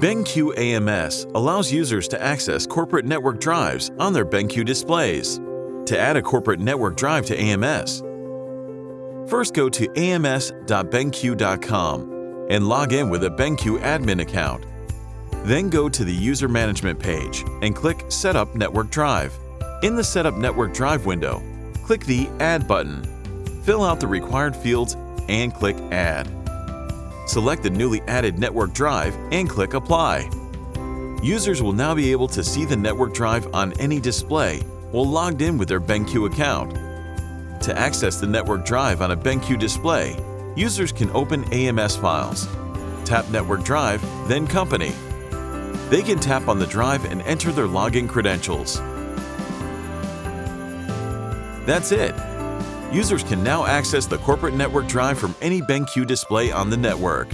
BenQ AMS allows users to access corporate network drives on their BenQ displays. To add a corporate network drive to AMS, first go to ams.benq.com and log in with a BenQ admin account. Then go to the User Management page and click Set up Network Drive. In the Set up Network Drive window, click the Add button. Fill out the required fields and click Add. Select the newly added network drive and click Apply. Users will now be able to see the network drive on any display while logged in with their BenQ account. To access the network drive on a BenQ display, users can open AMS files, tap Network Drive, then Company. They can tap on the drive and enter their login credentials. That's it! Users can now access the corporate network drive from any BenQ display on the network.